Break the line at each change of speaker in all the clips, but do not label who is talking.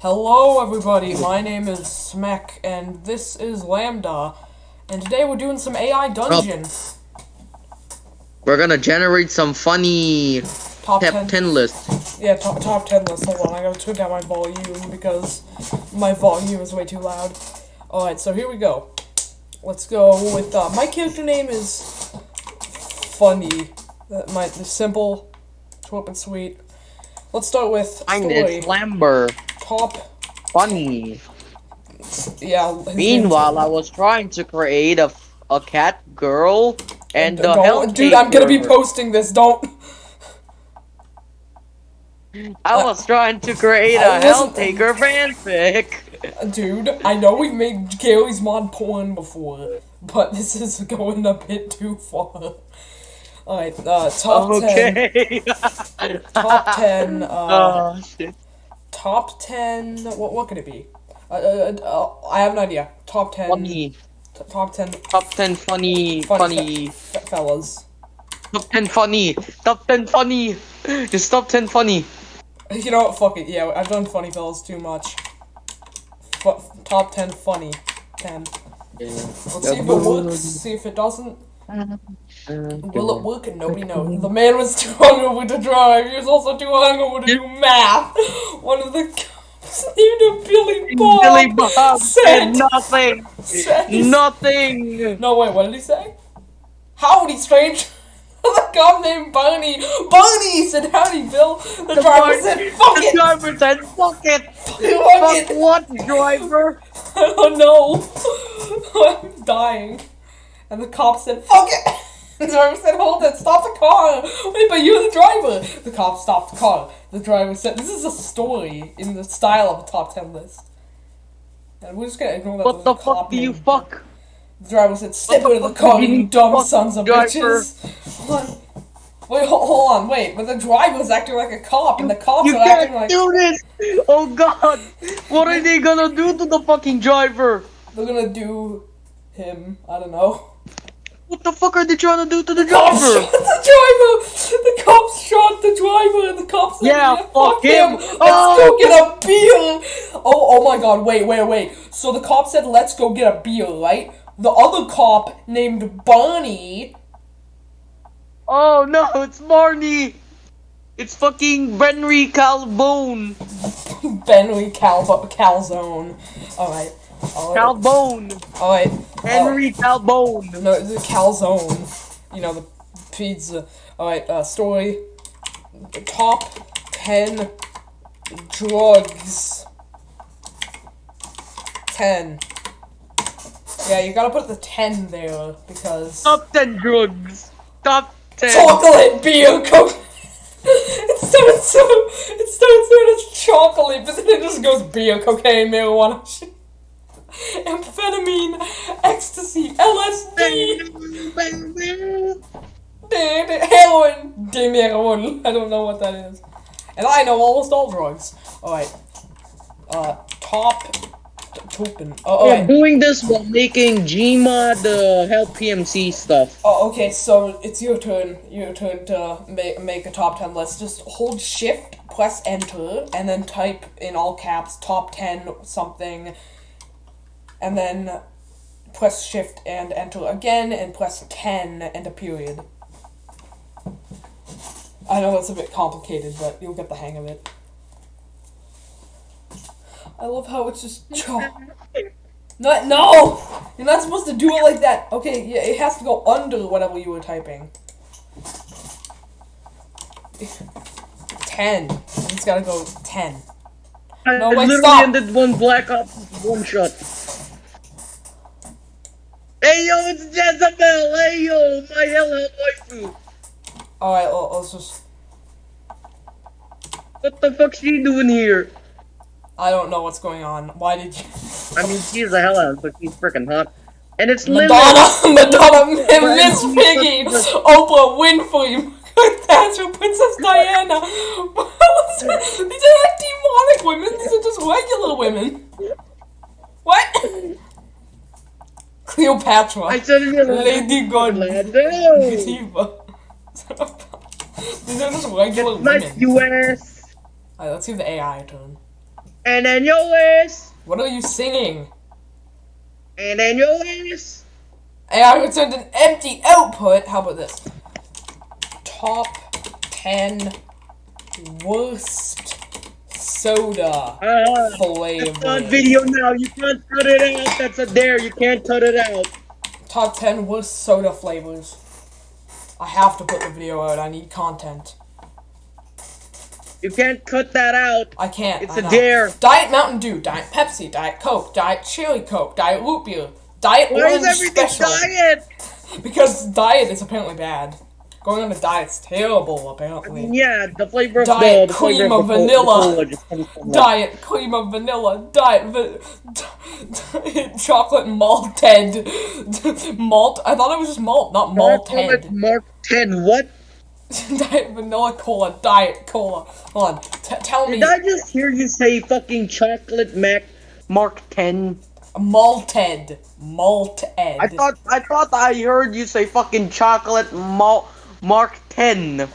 Hello, everybody. My name is Smek, and this is Lambda. And today we're doing some AI dungeon.
We're gonna generate some funny
Top
top
10.
10 lists.
Yeah, top, top 10 list. Hold on, I gotta turn down my volume because my volume is way too loud. Alright, so here we go. Let's go with, uh, my character name is Funny. Uh, my, simple, short and sweet. Let's start with story.
it, Slamber.
Top,
Funny.
yeah.
Meanwhile, I was trying to create a, a cat girl and the hell
Dude, I'm gonna be posting this, don't.
I was trying to create a Helltaker fanfic.
Dude, I know we've made Garry's Mod porn before, but this is going a bit too far. Alright, uh, top 10.
Okay.
Top 10, uh,
oh shit.
Top 10, what, what could it be? Uh, uh, uh, I have an idea. Top 10,
Funny.
t- top 10
Top 10 funny,
Funny
funny.
fe- fellas.
Top 10 funny. Top 10 funny. Just top 10 funny.
You know what, fuck it, yeah, I've done funny fellas too much. Fu- top 10 funny. 10. Let's see if it works, see if it doesn't. Will it work? And nobody knows. The man was too hungover to drive. He was also too hungover to do math. One of the cops named Billy Bob.
Billy Bob
said-
nothing.
said-
Nothing.
No, wait, what did he say? Howdy, strange. the cop named Barney. Barney said, Howdy, Bill. The, driver said, Fuck
the
it.
driver said, fuck it.
Fuck
Fuck
it.
what, driver?
I don't know. I'm dying. And the cop said, Fuck it! The driver said, Hold it, stop the car! Wait, but you're the driver! The cop stopped the car. The driver said, This is a story in the style of a top 10 list. And we're just gonna ignore that.
What the fuck do you fuck?
The driver said, Step
the
out of the car,
you
you dumb sons of
driver?
bitches! Wait, hold, hold on, wait, but the driver's acting like a cop, and the cops
You
are acting
can't do this! Oh god! What are they gonna do to the fucking driver?
They're gonna do him, I don't know.
What the fuck are they trying to do to the
cops
driver?
shot the driver! The cops shot the driver and the cops said,
Yeah, fuck him.
Let's
Oh.
go get a beer! Oh, oh my god, wait, wait, wait. So the cop said, let's go get a beer, right? The other cop named Barney.
Oh no, it's Marnie! It's fucking Benry Calbone!
Benry Cal Calzone. Alright. Alright.
Calbone!
Alright.
Henry Calbone!
No, the calzone. You know, the pizza. Alright, uh, story. Top 10 drugs. 10. Yeah, you gotta put the 10 there because.
Top 10 drugs! Top 10!
Chocolate beer coke! it starts so. It starts out as chocolate, but then it just goes beer, cocaine, marijuana, shit. amphetamine, ecstasy, LSD. Heroin! Me heroin. I don't know what that is. And I know almost all drugs. Alright. Uh, top. Token. Oh,
We're
alright.
doing this while making Gmod the help PMC stuff.
Oh, okay, so it's your turn. Your turn to make, make a top 10 list. Just hold shift, press enter, and then type in all caps top 10 something. And then press shift and enter again, and press 10 and a period. I know it's a bit complicated, but you'll get the hang of it. I love how it's just chalk. No, no! You're not supposed to do it like that. Okay, yeah, it has to go under whatever you were typing. Ten. It's gotta go ten. No,
I
wait,
literally
stop.
ended one Black Ops one shot. Hey yo, it's Jezebel! Hey yo, my hello waifu!
Alright, just.
What the fuck's she doing here?
I don't know what's going on. Why did you.
I mean, she's a hell out, but she's freaking hot. And it's.
Madonna! Madonna! Miss Piggy! Oprah Winfrey! Thatcher! Princess Diana! These are not demonic women, these are just regular women! What? Cleopatra!
I said it in
Lady!
Orlando.
Diva. These are just regular
Nice
women.
US.
Alright, let's give the AI a turn.
And then your list.
What are you singing?
And then your list.
AI returned an empty output. How about this? Top 10 worst soda
Uh, it's on
flavor.
video now. You can't cut it out. That's a dare. You can't cut it out.
Top 10 worst soda flavors. I have to put the video out. I need content.
You can't cut that out.
I can't.
It's
I
a
know.
dare.
Diet Mountain Dew, Diet Pepsi, Diet Coke, Diet Chili Coke, Diet Root Beer, Diet
Why
Orange
is everything
Special.
diet?
Because diet is apparently bad. Going on a diet diet's terrible, apparently.
Yeah, the flavor of
Diet
the, the flavor
cream
of
of
the co- the
vanilla.
cola just comes from that.
Diet cream of vanilla, diet va- chocolate malted malt. I thought it was just malt, not malted.
Mark 10. What?
diet vanilla cola, diet cola. Hold on, T- tell me
Did I just hear you say fucking chocolate Mac Mark 10?
malted, malted.
I thought I thought I heard you say fucking chocolate malt Mark 10.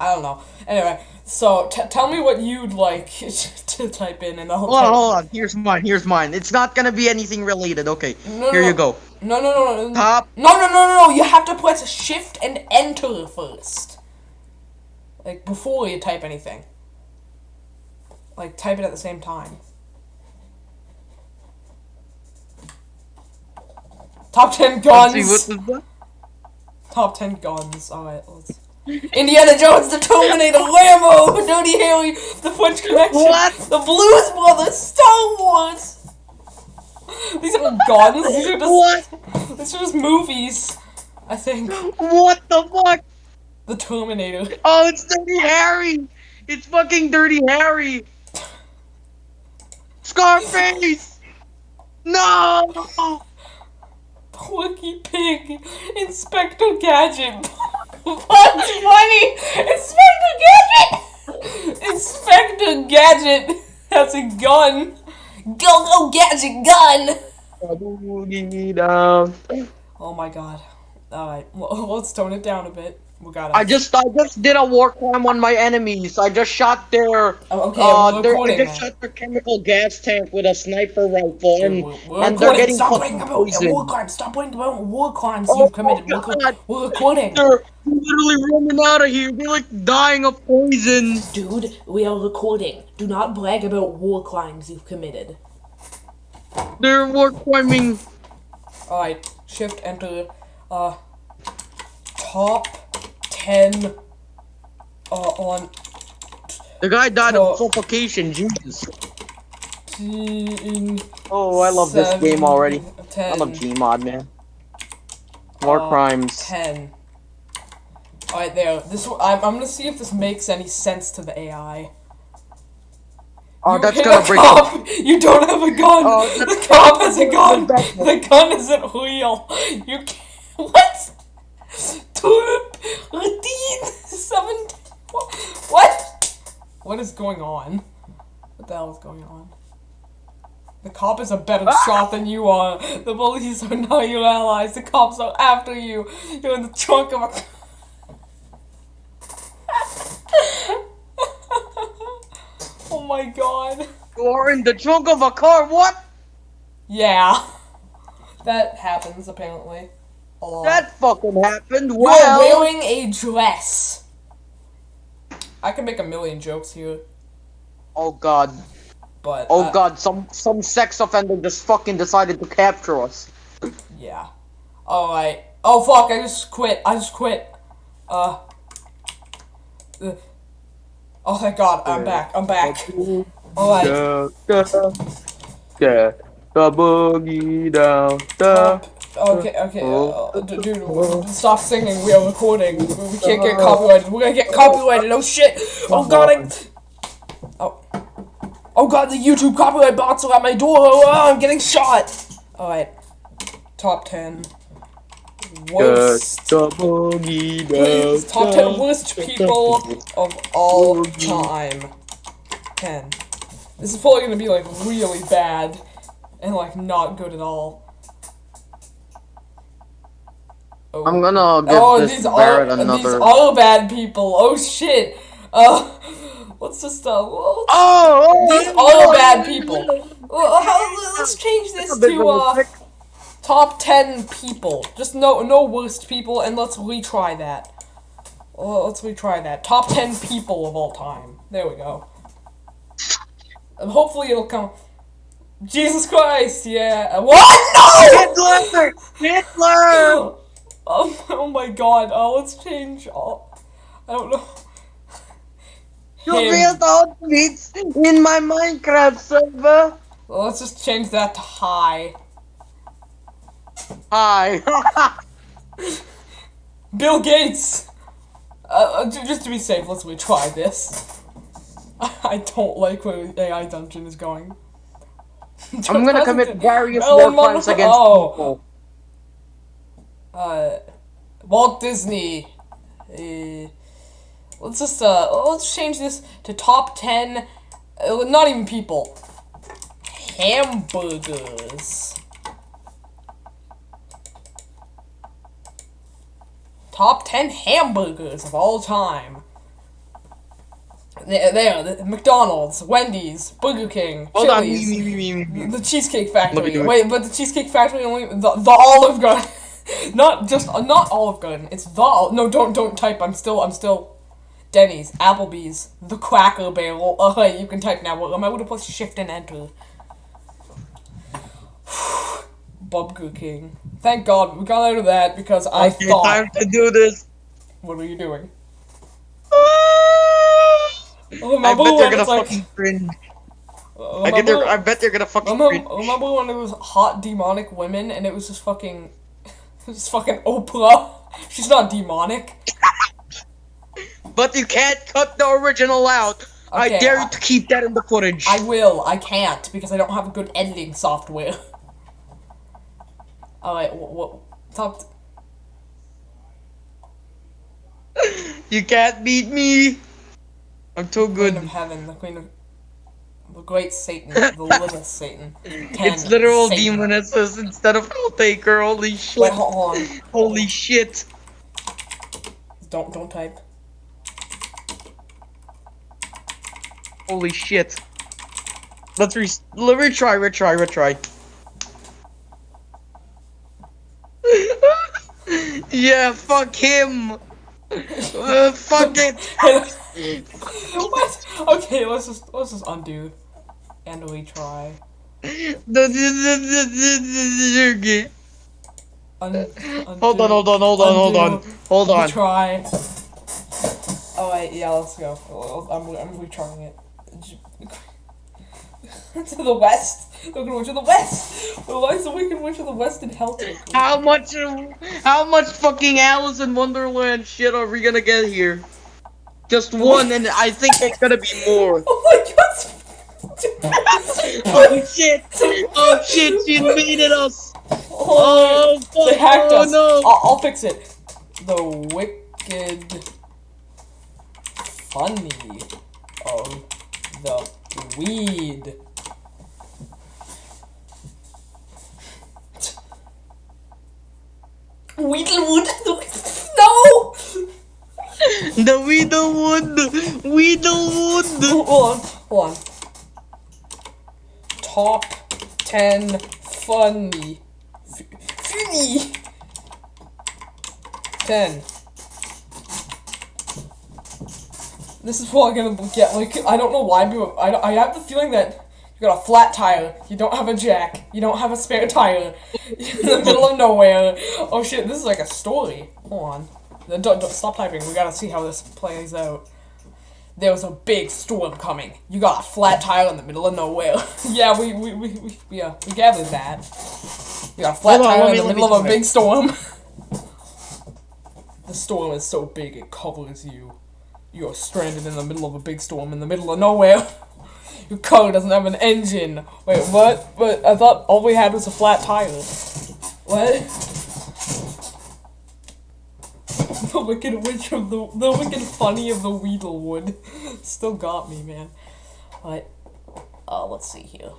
I don't know. Anyway, so t- tell me what you'd like to type in, and I'll.
Hold on, hold on. Here's mine. Here's mine. It's not gonna be anything related. Okay.
No,
Here
no.
you go.
No, no, no, no.
Top.
No, no, no, no, no. You have to press Shift and Enter first. Like before you type anything. Like type it at the same time. Top ten guns. Top ten guns. All right, let's. Indiana Jones, the Terminator, Rambo, Dirty Harry, the French Connection,
What?
the Blues Brothers, Star Wars. These are guns. These are just.
What?
These are just movies. I think
What the fuck?
the Terminator.
Oh, it's Dirty Harry. It's fucking Dirty Harry. Scarface. No.
Quirky Pig, Inspector Gadget, Bugs Bunny, Inspector Gadget, Inspector Gadget has a gun. Go go Gadget gun. Oh my god. All right, well, let's tone it down a bit. We got.
I just I just did a war crime on my enemies. I just shot their
Oh, okay,
uh their, I just shot their chemical gas tank with a sniper rifle and,
We're, we're
and they're getting
Stop
fucking
bragging about war crimes. Stop bragging about war crimes
Oh
you've committed. We're, co- we're recording.
They're literally running out of here. They're like dying of poison.
Dude, we are recording. Do not brag about war crimes you've committed.
They're war criming.
Alright, shift enter. Uh, top 10 uh, on
The guy died
Oh.
of suffocation. Jesus. Oh, I love this game already.
10,
I'm a Gmod man. War
Uh,
crimes.
10. Alright, there. This I'm, I'm gonna see if this makes any sense to the AI.
Oh,
You
that's gonna break.
cop. You don't have a gun.
Oh,
the cop has a gun. The gun isn't real. You can't. What? Tulip. Radin. Seven. What? What? What is going on? What the hell is going on? The cop is a better
Ah!
shot than you are. The police are not your allies. The cops are after you. You're in the trunk of a. oh my god.
You are in the trunk of a car. What?
Yeah. That happens apparently. A.
That fucking happened.
You're
Well,
wearing a dress. I can make a million jokes here,
oh god.
but
Oh
uh,
god. Some some sex offender just fucking decided to capture us.
yeah. All right. Oh fuck! I just quit. I just quit. Uh. uh, Oh thank God! I'm back. I'm back. All right.
Da, da, da, the boogie down. Da.
Okay. Okay.
Oh.
Uh, d- dude, stop singing. We are recording. We can't get copyrighted. We're gonna get copyrighted. Oh shit! Oh God! I... Oh. Oh God! The YouTube copyright bots are at my door. Oh, I'm getting shot. All right. Top ten. Worst. Please, top 10 worst people of all time. 10. This is probably gonna be like really bad and like not good at all. Oh,
I'm gonna give
oh
this
these are
Barrett
these
another.
are bad people. Oh shit. Uh, let's stuff? uh. Let's,
Oh,
these
oh,
are let's change this to uh, top ten people. Just no no worst people, and let's retry that. Well, let's retry that. Top ten people of all time. There we go. And hopefully it'll come. Jesus Christ! Yeah. What? No!
Hitler! Hitler!
Oh, oh my God! Oh, let's change. Oh, I don't know.
You built all tweets in my Minecraft server.
Well, let's just change that to high.
Hi.
Bill Gates! Uh, uh, just to be safe, let's retry this. I don't like where AI Dungeon is going.
I'm gonna commit various war crimes against
oh.
people.
Uh, Walt Disney. Uh, let's just, uh, let's change this to top 10, uh, not even people. Hamburgers. Top 10 hamburgers of all time. There, there, the- McDonald's, Wendy's, Burger King,
Hold on.
Chili's,
me.
the Cheesecake Factory.
me do it.
Wait, but the Cheesecake Factory only the, the Olive Garden, not just not Olive Garden. It's the no. Don't don't type. I'm still I'm still Denny's, Applebee's, the Cracker Barrel. Uh, you can type now. Well, am I able to press Shift and Enter? Burger King. Thank God we got out of that because I
Okay,
thought.
time to do this.
What are you doing?
I
Remember
bet they're gonna
like-
fucking cringe.
uh,
I, get they're, I bet they're gonna fucking
Remember,
cringe.
remember when it was hot demonic women and it was just fucking, just fucking Oprah. She's not demonic.
But you can't cut the original out. I dare
I-
you to keep that in the footage.
I will. I can't because I don't have a good editing software. All right. What? what top.
You can't beat me. I'm too
Queen
good.
of Heaven, the Queen of. The Great Satan, the Little Satan. Ten,
It's literal
Satan.
demonesses instead of Taker. Holy shit.
Wait, hold on.
Holy shit.
Don't don't type.
Holy shit. Let's re- let retry, retry, retry. yeah, fuck him. Uh, fuck it.
what? Okay, let's just let's just undo and retry. Un- undo,
hold on, hold on, hold on, hold on, hold on.
Retry. Oh wait, yeah, let's go. I'm I'm retrying it. to the west. We're going to the west. Well, Why is the Wicked Witch of the West in Helter?
How much, how much fucking Alice in Wonderland shit are we gonna get here? Just one, and I think it's gonna be more.
Oh my god!
Oh, oh shit! Oh shit! She invaded us!
Oh,
Oh fuck!
they hacked
oh
us.
no!
I'll, I'll fix it. The wicked funny of the weed. Weedlewood. No.
The Weedlewood! Weedlewood!
Hold on. Hold on. Top ten funny. Funny. Ten. This is what I'm gonna get. Like I don't know why, but I I have the feeling that you got a flat tire, you don't have a jack, you don't have a spare tire, in the middle of nowhere. Oh shit, this is like a story. Hold on. Don't, don't stop typing. We gotta see how this plays out. There was a big storm coming. You got a flat tire in the middle of nowhere. yeah, we we we we we, uh, we gathered that. You got a flat
Hold
tire in
me-
the middle of a big storm. the storm is so big it covers you. You're stranded in the middle of a big storm in the middle of nowhere. Your car doesn't have an engine. Wait, what? But I thought all we had was a flat tire. What? the wicked witch of the the wicked funny of the Weedlewood still got me, man. But uh, let's see here.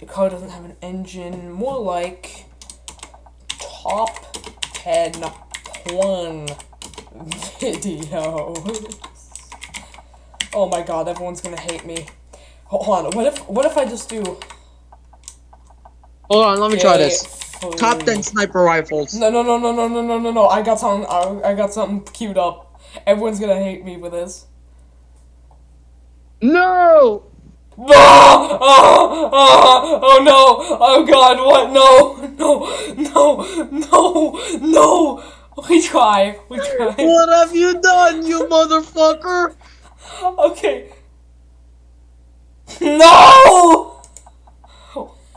Your car doesn't have an engine. More like top ten porn videos. Oh my god, everyone's gonna hate me. Hold on. What if what if I just do
Hold on, let me try
Okay,
this. Top 10 sniper rifles.
No, no, no, no, no, no, no, no, no. I got something. I, I got something queued up. Everyone's gonna hate me for this.
No!
Ah! Ah! Ah! Oh no! Oh god! What? No! No! No! No! No! We try. We try.
What have you done, you motherfucker?
Okay. No!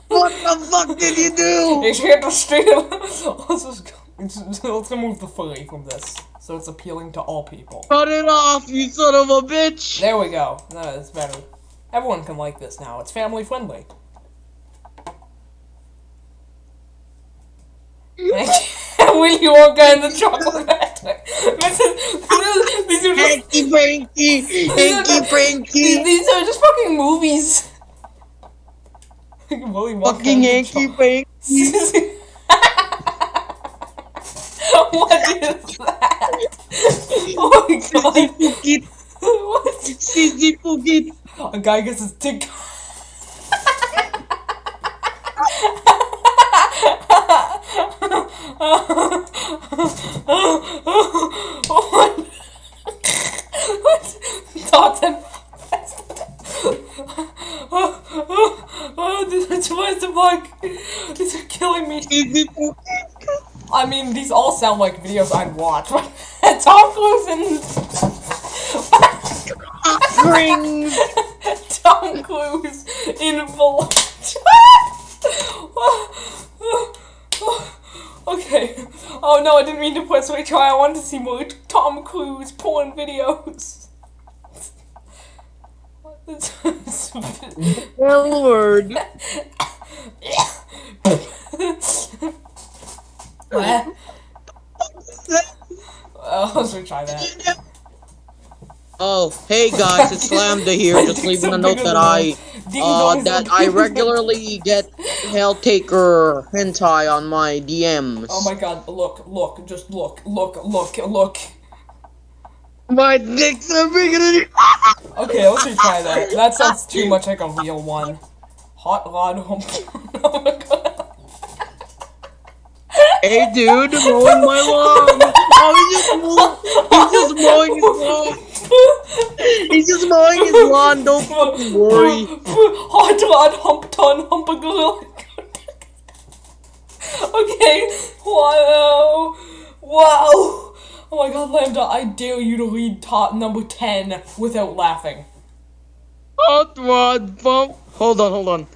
What the fuck did you do?
Ich hit the street. Let's just go. Let's just- let's remove the furry from this, so it's appealing to all people.
Cut it off, you son of a bitch!
There we go. That is better. Everyone can like this now. It's family friendly. Willy Wonka and the Chocolate Factory. This is, this is, these are just,
Hanky Panky! Hanky
these are just fucking movies. Willy Wonka
Fucking Hanky Panky!
What is that? Oh my god.
Pugit!
What?
Sissy Pugit!
A guy gets his dick. what? Top ten. Oh, this is the bug. These are killing me. I mean, these all sound like videos I'd watch. Tom Cruise and
Rings!
Tom Cruise in full. okay. Oh no, I didn't mean to press retry. I wanted to see more Tom Cruise porn videos.
L word!
Uh, let's retry that.
Oh, hey guys, it's Lambda here, just leaving a note that I, uh, that I regularly get Helltaker hentai on my DMs.
Oh my god, look, look, just look, look, look, look.
My dicks are bigger than
Okay, let's retry that. That sounds too much like a real one. Hot rod hump. oh my god.
Hey dude, mowing my lawn! Oh, he's just, mow- he's just mowing his lawn! He's just mowing his lawn, don't fucking worry.
Hot rod hump ton hump a gorilla. okay, wow. Wow. Oh my god, Lambda, I dare you to read top number 10 without laughing.
Hot rod bump. Hold on, hold on.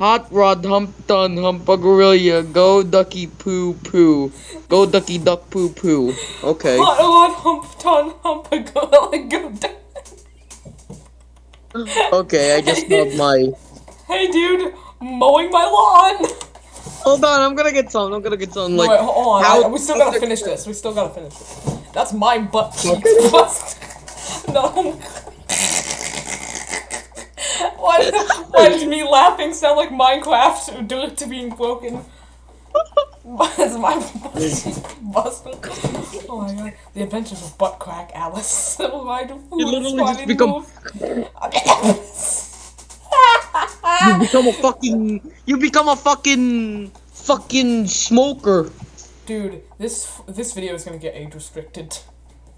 Hot rod hump done hump a gorilla. Go ducky poo poo. Go ducky duck poo poo. Okay.
Hot rod hump ton hump a gorilla. Go.
Okay, I just love my.
Hey dude, mowing my lawn.
Hold on, I'm gonna get some. I'm gonna get some.
No,
Like,
wait, hold on.
how-
I- we still gotta finish this. We still gotta finish this. That's my butt cheeks. Bust. no. why, why does me laughing sound like Minecraft due to being broken? It's my busted. Oh my god. The Adventures of Butt Crack Alice. Why do
You literally just become-? You become a fucking. You become a fucking. Fucking smoker.
Dude, this this video is gonna get age restricted.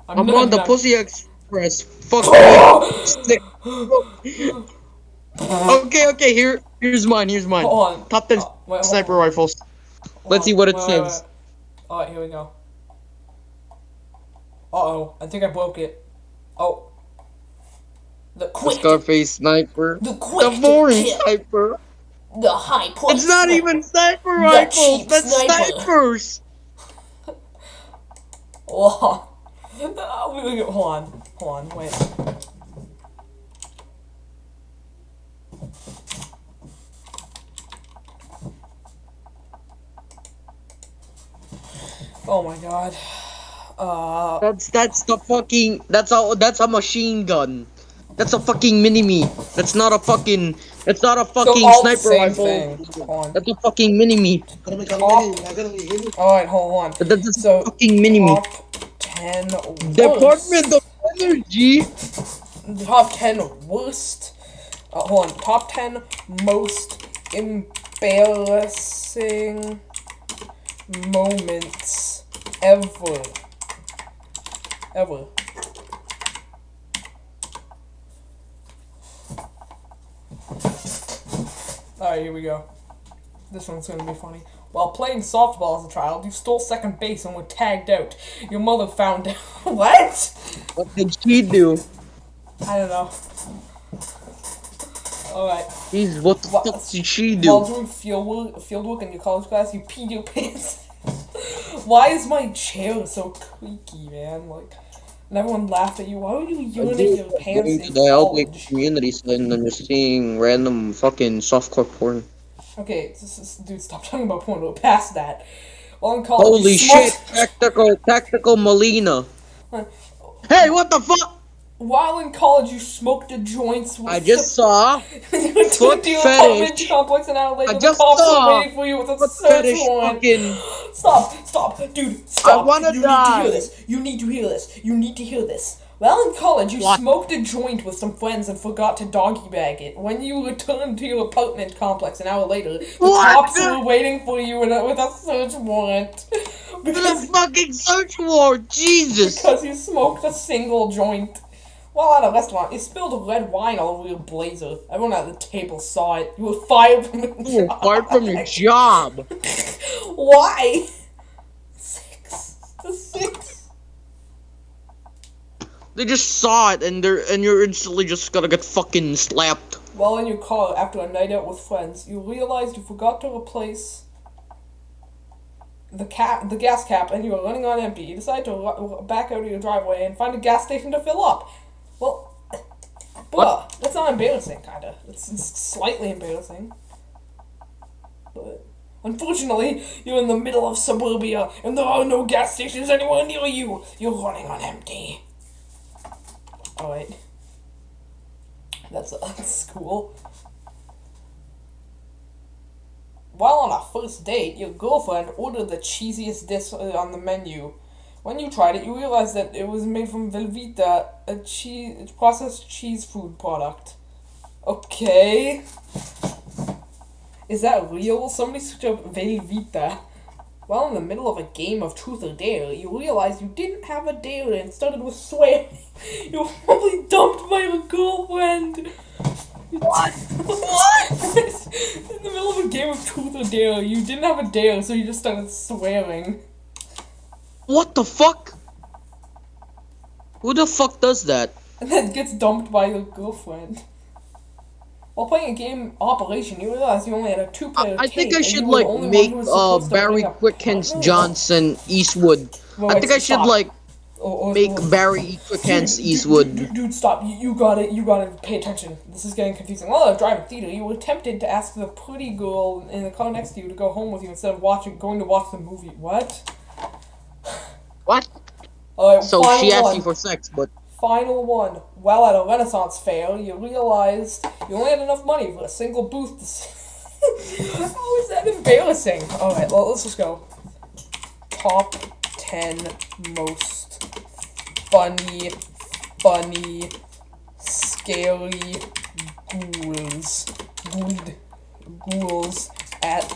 I'm
not-
on the Pussy Express. Fuck. Okay, okay. Here, here's mine. Here's mine.
Hold on.
Top ten
Uh, wait,
sniper
on.
rifles. Let's see what it
Wait,
says.
wait. Alright, here we go. Uh oh, I think I broke it. Oh. The
The
quick,
Scarface sniper.
the quick
The boring sniper.
the high price.
It's not
sniper.
even sniper rifles. That's
sniper.
snipers.
Oh. Hold on, hold on, wait. Oh my god. Uh,
That's that's the fucking. That's a that's a machine gun. That's a fucking mini me. That's not a fucking. That's not a fucking
the
sniper rifle.
thing. Hold on.
That's a fucking mini me.
Alright, hold on.
That's a
So,
fucking mini me.
top 10 worst.
Department of Energy.
Top 10 worst. Uh, hold on. Top 10 most embarrassing moments ever. Ever. Alright, here we go. This one's gonna be funny. While playing softball as a child, you stole second base and were tagged out. Your mother found out. what?
What did she do?
I don't know. Alright.
Jeez, what the
What-
fuck did she do?
While
do?
doing field work, field work in your college class, you peed your pants. Why is my chair so creaky, man? Like, and everyone laughed at you. Why would you urinate your pants
Going to
in
the
college?
community center and just seeing random fucking softcore porn.
Okay, this is, dude, stop talking about porn. We're past that. College,
Holy shit! Tactical, tactical Molina. Hey, what the fuck?
While in college, you smoked the joints. With
I just saw
you went to
foot fetish.
complex an hour later.
I just saw
waiting for you with a
foot fetish fucking.
Stop, stop, dude, stop.
wanna
you need to hear this. You need to hear this. You need to hear this. While in college, you
What?
smoked a joint with some friends and forgot to doggy bag it. When you returned to your apartment complex an hour later, the
What?
cops were waiting for you with a, with a search warrant. Because,
fucking search warrant, Jesus!
because you smoked a single joint. While at a restaurant, you spilled red wine all over your blazer. Everyone at the table saw it. You were fired from your
You were
job.
fired from your job.
Why? Six. The six.
They just saw it and they're and you're instantly just gonna get fucking slapped.
While in your car after a night out with friends, you realized you forgot to replace the cap, the gas cap, and you were running on empty. You decide to back out of your driveway and find a gas station to fill up. Well, bruh, that's not embarrassing, kinda. It's, it's slightly embarrassing. But unfortunately, you're in the middle of suburbia, and there are no gas stations anywhere near you. You're running on empty. Alright. That's, that's cool. While on a first date, your girlfriend ordered the cheesiest dish on the menu. When you tried it, you realized that it was made from Velveeta, a cheese processed cheese food product. Okay. Is that real? Somebody searched up Velveeta. While in the middle of a game of truth or dare, you realized you didn't have a dare and started with swearing. You were probably dumped by your girlfriend. What? what? in the middle of a game of truth or dare, you didn't have a dare, so you just started swearing.
What the fuck? Who the fuck does that?
And then gets dumped by your girlfriend. While playing a game Operation, you realize you only had a two-player
I think I should
you were the
like make uh Barry
partner.
Johnson Eastwood. I think I should
stop.
like
Or- or-
make
or-
Barry Quickhands
Dude,
Eastwood.
Dude, dude, stop. You, you got it. You got to pay attention. This is getting confusing. While I was driving theater, you were tempted to ask the pretty girl in the car next to you to go home with you instead of watching, going to watch the movie. What? Alright,
So she asked
one.
you for sex, but
Final one. While at a Renaissance fair, you realized you only had enough money for a single booth to see. How is that embarrassing? Alright, well, let's just go. Top 10 most funny, funny, scary ghouls. Ghouled ghouls at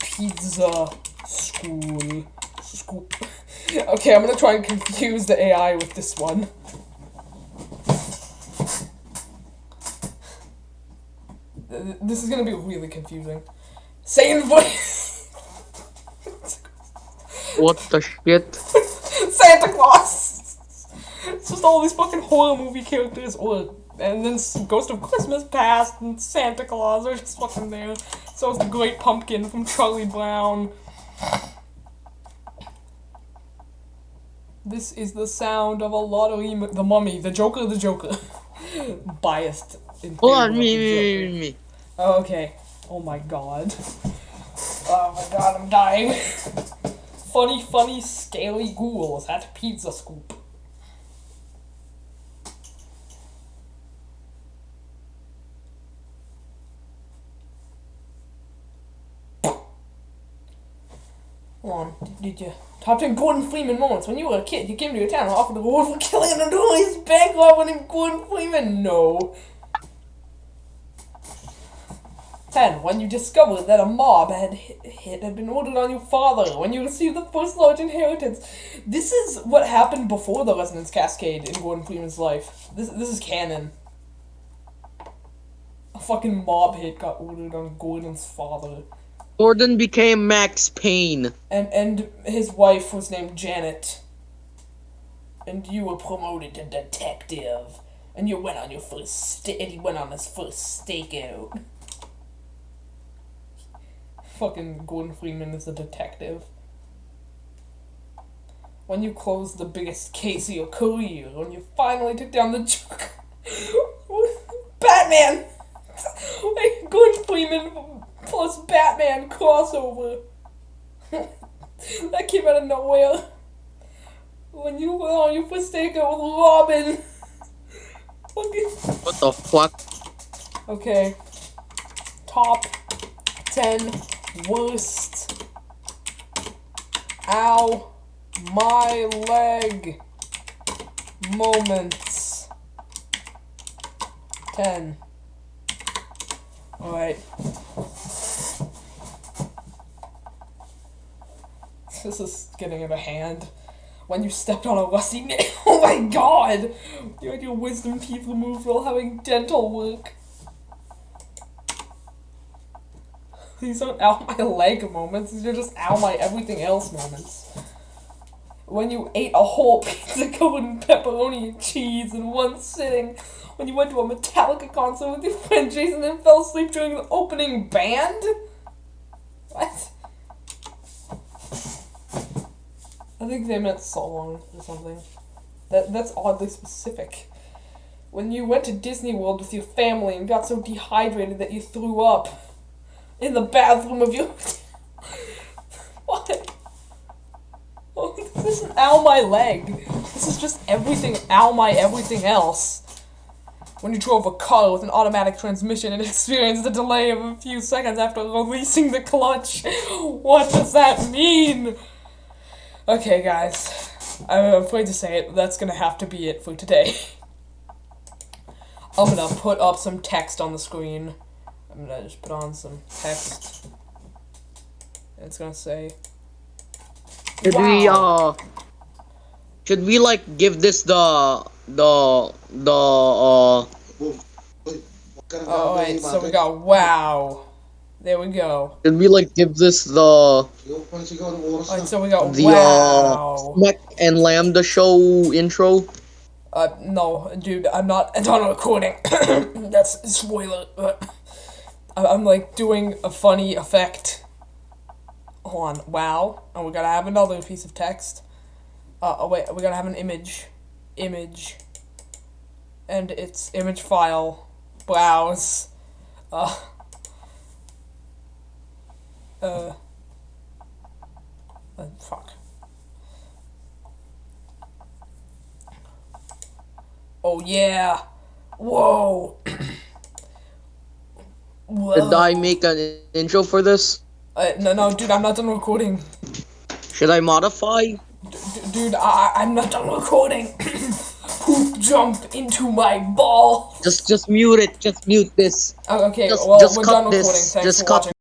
pizza school. School. Okay, I'm gonna try and confuse the AI with this one. This is gonna be really confusing. Satan voice.
what the shit?
Santa Claus. It's just all these fucking horror movie characters, or and then Ghost of Christmas Past and Santa Claus are just fucking there. So is the Great Pumpkin from Charlie Brown. This is the sound of a lottery. M- the Mummy, the Joker, the Joker. Biased. In
Hold on, me, me, me, me.
Oh, okay. Oh my god. Oh my god, I'm dying. funny, funny, scaly ghouls at Pizza Scoop. On, did, you top ten Gordon Freeman moments when you were a kid? You came to your town and offered a reward for killing an notorious bank robber named Gordon Freeman. No. 10. When you discovered that a mob had hit, hit had been ordered on your father. When you received the first large inheritance. This is what happened before the Resonance Cascade in Gordon Freeman's life. This, this is canon. A fucking mob hit got ordered on Gordon's father.
Gordon became Max Payne.
And and his wife was named Janet. And you were promoted to detective. And you went on your first sta- and he went on his first stakeout. Fucking Gordon Freeman is a detective. When you closed the biggest case of your career, when you finally took down the Joker. Batman! Gordon Freeman plus Batman crossover. that came out of nowhere. When you went on your first stakeout with Robin.
What the fuck?
Okay. Top 10 worst. Ow. My leg. Moments. 10. Alright. This is getting out of hand. When you stepped on a rusty nail. Oh my god! You had your wisdom teeth removed while having dental work. These aren't out my leg moments, these are just out my everything else moments. When you ate a whole pizza covered in pepperoni and cheese in one sitting. When you went to a Metallica concert with your friend Jason and fell asleep during the opening band? What? I think they meant song or something. That that's oddly specific. When you went to Disney World with your family and got so dehydrated that you threw up in the bathroom of your what? Oh, this isn't ow my leg. This is just everything ow my everything else. When you drove a car with an automatic transmission and experienced a delay of a few seconds after releasing the clutch. What does that mean? Okay, guys. I'm afraid to say it, that's gonna have to be it for today. I'm gonna put up some text on the screen. I'm gonna just put on some text. It's gonna say.
Should we uh should we like give this the the the uh
Oh, wait, so we got wow. There we go.
should we like give this the
Alright, so we got
the
wow.
uh and Lambda show intro?
Uh, no, dude, I'm not I'm not recording. That's a spoiler. But I- I'm like doing a funny effect. Hold on, wow, and we gotta have another piece of text. Uh, oh wait, we gotta have an image, image, and it's image file, browse, uh, uh, uh fuck. Oh yeah. Whoa. Whoa.
Did I make an intro for this?
Uh, no, no, dude, I'm not done recording.
Should I modify?
D- dude, I, I'm not done recording. Poop jumped into my ball.
Just just mute it. Just mute this.
Oh, okay,
Just-
well,
just
we're
cut
done
this.
Thanks
Just
for
cut
watching.